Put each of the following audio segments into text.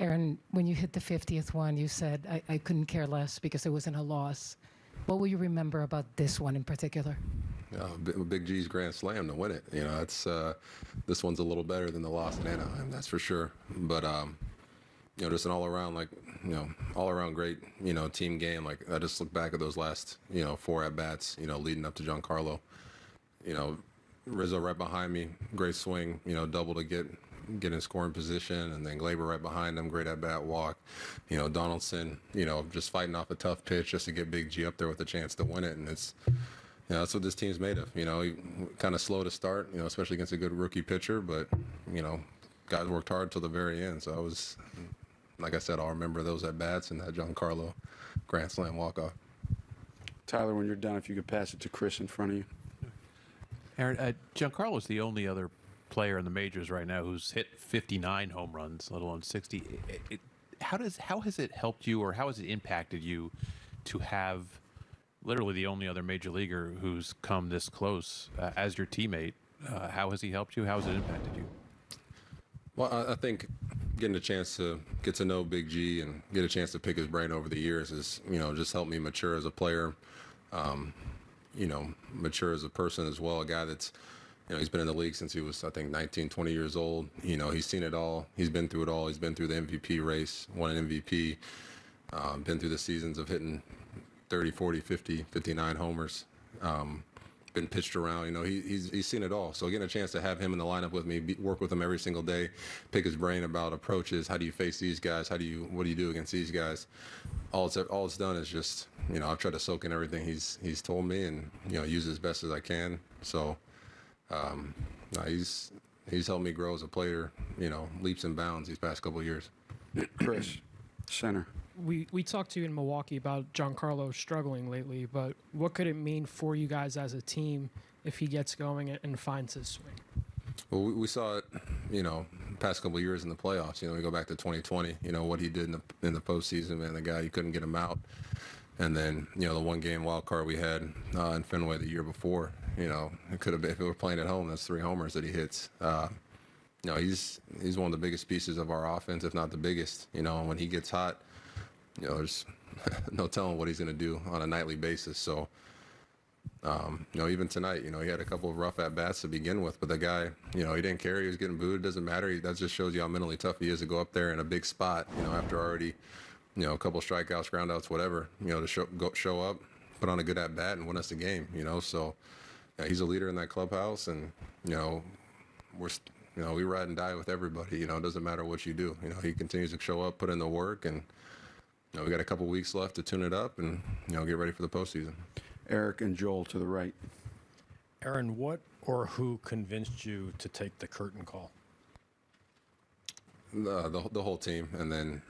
Aaron, when you hit the 50th one, you said, I, I couldn't care less because it wasn't a loss. What will you remember about this one in particular? Uh, Big G's grand slam to win it. You know, it's uh, this one's a little better than the loss in Anaheim, that's for sure. But um, you know, just an all around like you know, all around great you know team game. Like I just look back at those last you know four at bats. You know, leading up to Giancarlo. You know, Rizzo right behind me, great swing. You know, double to get get in scoring position, and then Gleyber right behind him, great at bat walk. You know, Donaldson. You know, just fighting off a tough pitch just to get Big G up there with a chance to win it, and it's. You know, that's what this team's made of. You know, kind of slow to start, you know, especially against a good rookie pitcher, but, you know, guys worked hard till the very end. So I was, like I said, I'll remember those at bats and that Giancarlo grand slam walk off. Tyler, when you're done, if you could pass it to Chris in front of you. Aaron, uh, Giancarlo is the only other player in the majors right now who's hit 59 home runs, let alone 60. It, it, how does how has it helped you, or how has it impacted you, to have literally the only other major leaguer who's come this close uh, as your teammate? Uh, how has he helped you? How has it impacted you? Well, I, I think getting a chance to get to know Big G and get a chance to pick his brain over the years has, you know, just helped me mature as a player, um, you know, mature as a person as well. A guy that's, you know, he's been in the league since he was, I think, 19, 20 years old. You know, he's seen it all. He's been through it all. He's been through the MVP race, won an MVP, um, been through the seasons of hitting 30, 40, 50, 59 homers. Um, been pitched around. You know, he, he's he's seen it all. So getting a chance to have him in the lineup with me, be, work with him every single day, pick his brain about approaches. How do you face these guys? How do you what do you do against these guys? All it's all it's done is just you know I've tried to soak in everything he's he's told me and you know use it as best as I can. So um, no, he's he's helped me grow as a player. You know, leaps and bounds these past couple of years. Chris, center. we we talked to you in Milwaukee about Giancarlo struggling lately, but what could it mean for you guys as a team if he gets going and finds his swing? Well, we, we saw it, you know, past couple of years in the playoffs. You know, we go back to 2020. You know what he did in the in the postseason, man. The guy you couldn't get him out, and then you know the one game wild card we had uh, in Fenway the year before. You know, it could have been if we were playing at home. That's three homers that he hits. Uh, you know, he's he's one of the biggest pieces of our offense, if not the biggest. You know, and when he gets hot, you know, there's no telling what he's going to do on a nightly basis. So, um, you know, even tonight, you know, he had a couple of rough at bats to begin with, but the guy, you know, he didn't care. He was getting booed. It doesn't matter. He, that just shows you how mentally tough he is to go up there in a big spot, you know, after already, you know, a couple strikeouts, groundouts, whatever, you know, to show, go, show up, put on a good at bat and win us the game, you know. So, yeah, he's a leader in that clubhouse, and, you know, we're, you know, we ride and die with everybody, you know, it doesn't matter what you do. You know, he continues to show up, put in the work, and, you know, we got a couple weeks left to tune it up and, you know, get ready for the postseason. Eric and Joel to the right. Aaron, what or who convinced you to take the curtain call? The, the, the whole team, and then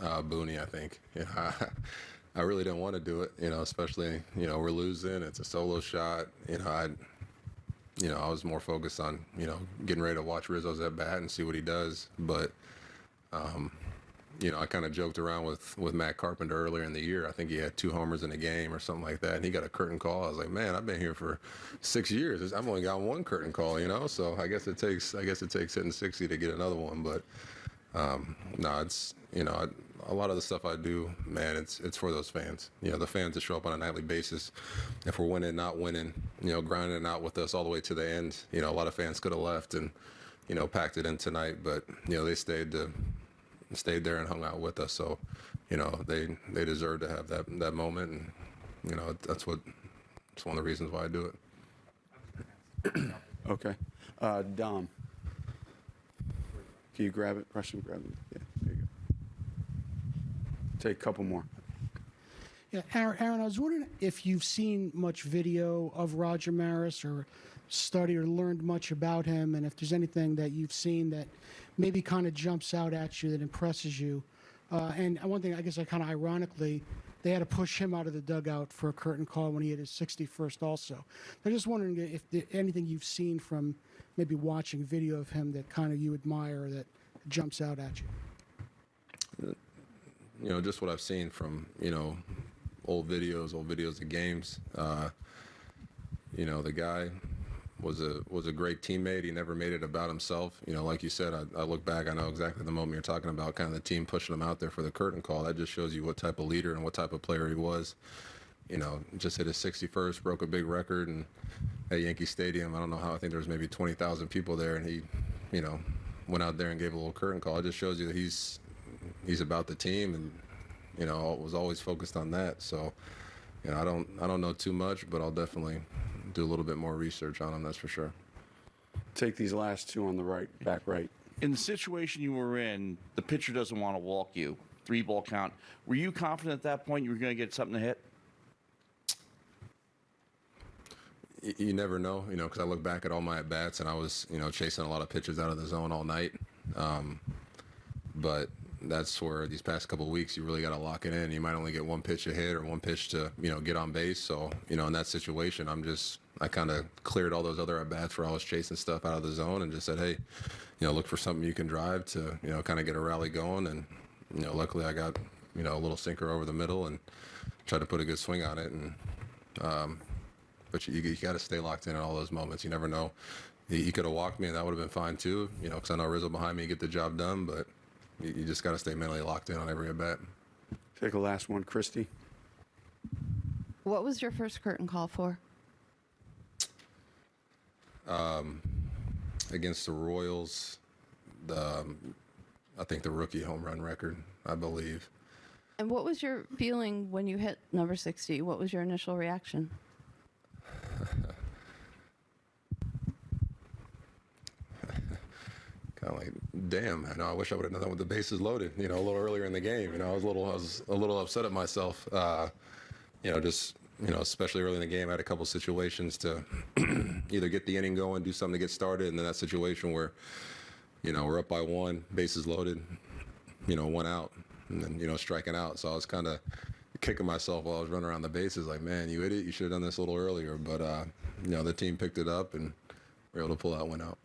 uh, Booney, I think. Yeah, I, really didn't want to do it, you know, especially, you know, we're losing. It's a solo shot. You know, I, you know, I was more focused on, you know, getting ready to watch Rizzo's at bat and see what he does. But, um, you know, I kind of joked around with with Matt Carpenter earlier in the year. I think he had two homers in a game or something like that, and he got a curtain call. I was like, man, I've been here for six years. I've only got one curtain call, you know. So I guess it takes I guess it takes hitting sixty to get another one. But um, no, it's you know, I, a lot of the stuff I do, man, it's it's for those fans. You know, the fans that show up on a nightly basis. If we're winning, not winning, you know, grinding out with us all the way to the end. You know, a lot of fans could have left and you know packed it in tonight, but you know they stayed to stayed there and hung out with us. So, you know, they they deserve to have that that moment, and you know that's what it's one of the reasons why I do it. Okay. Uh, Dom. You grab it? Rush and grab it. Yeah, there you go. Take a couple more. Yeah, Aaron, Aaron, I was wondering if you've seen much video of Roger Maris or studied or learned much about him, and if there's anything that you've seen that maybe kind of jumps out at you that impresses you. Uh, and one thing, I guess, I kind of ironically, they had to push him out of the dugout for a curtain call when he hit his 61st. Also, I'm just wondering if anything you've seen from maybe watching video of him that kind of you admire that jumps out at you. You know, just what I've seen from you know old videos, old videos of games. Uh, you know, the guy was a was a great teammate. He never made it about himself. You know, like you said, I, I look back, I know exactly the moment you're talking about, kind of the team pushing him out there for the curtain call. That just shows you what type of leader and what type of player he was. You know, just hit his 61st, broke a big record, and at Yankee Stadium, I don't know how. I think there was maybe 20,000 people there, and he, you know, went out there and gave a little curtain call. It just shows you that he's he's about the team, and you know, was always focused on that. So, you know, I don't I don't know too much, but I'll definitely do a little bit more research on him. That's for sure. Take these last two on the right, back right. in the situation you were in, the pitcher doesn't want to walk you. Three ball count. Were you confident at that point you were going to get something to hit? You never know, you know, because I look back at all my at bats and I was, you know, chasing a lot of pitches out of the zone all night. Um, but that's where these past couple weeks you really got to lock it in. You might only get one pitch a hit or one pitch to, you know, get on base. So, you know, in that situation, I'm just, I kind of cleared all those other at bats where I was chasing stuff out of the zone and just said, hey, you know, look for something you can drive to, you know, kind of get a rally going. And, you know, luckily I got, you know, a little sinker over the middle and tried to put a good swing on it. And, um, but you, you got to stay locked in at all those moments. You never know. He, he could have walked me, and that would have been fine too. You know, because I know Rizzo behind me, get the job done. But you, you just got to stay mentally locked in on every at bat. Take a last one, Christy. What was your first curtain call for? Um, against the Royals, the um, I think the rookie home run record, I believe. And what was your feeling when you hit number 60? What was your initial reaction? Kind of like, damn, I know. I wish I would have done that with the bases loaded. You know, a little earlier in the game. You know, I was a little, I was a little upset at myself. Uh, you know, just you know, especially early in the game, I had a couple situations to either get the inning going, do something to get started, and then that situation where, you know, we're up by one, bases loaded, you know, one out, and then you know, striking out. So I was kind of kicking myself while I was running around the bases, like, man, you idiot, you should have done this a little earlier. But uh, you know, the team picked it up and we were able to pull that one out.